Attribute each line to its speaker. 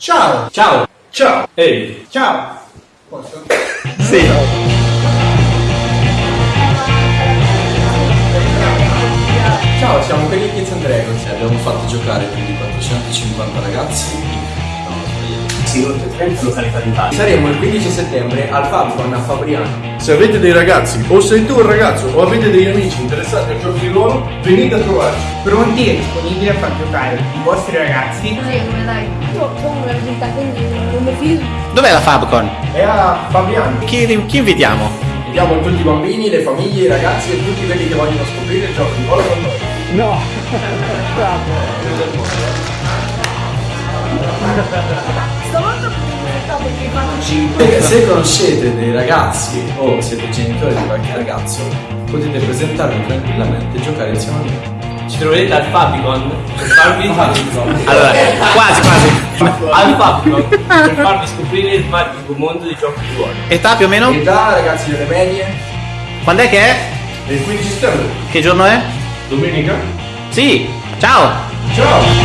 Speaker 1: Ciao!
Speaker 2: Ciao!
Speaker 1: Ciao!
Speaker 2: Ehi!
Speaker 1: Ciao! Posso?
Speaker 2: Sì!
Speaker 3: Ciao, siamo quelli di Kids and Dragons e abbiamo fatto giocare più di 450 ragazzi.
Speaker 2: Sì, oltre 30 località d'Italia.
Speaker 3: Saremo il 15 settembre al Fabcon a Fabriano.
Speaker 1: Se avete dei ragazzi, o sei tu un ragazzo, o avete degli amici interessati al gioco di ruolo, venite a trovarci.
Speaker 4: pronti e disponibili a far giocare i vostri ragazzi
Speaker 5: Sì, come dai? Io sono una risulta, quindi non mi fido.
Speaker 6: Dov'è la Fabcon?
Speaker 3: È a Fabriano.
Speaker 6: Chi, chi invitiamo?
Speaker 3: Vediamo tutti i bambini, le famiglie, i ragazzi e tutti quelli che vogliono scoprire il gioco di ruolo con noi.
Speaker 5: Stavolta perché fanno
Speaker 3: Se, conoscete dei ragazzi o siete genitori di qualche ragazzo, potete presentarvi tranquillamente e giocare insieme a noi.
Speaker 2: Ci troverete al Fabicon per farvi
Speaker 6: Allora, quasi quasi.
Speaker 2: al Fabicon per farvi scoprire il magico mondo dei giochi di ruolo.
Speaker 6: Età più o meno?
Speaker 3: Età, ragazzi delle medie,
Speaker 6: Quando è che è?
Speaker 1: Il 15 settembre,
Speaker 6: Che giorno è?
Speaker 1: domenica,
Speaker 6: Sì, ciao!
Speaker 1: ciao!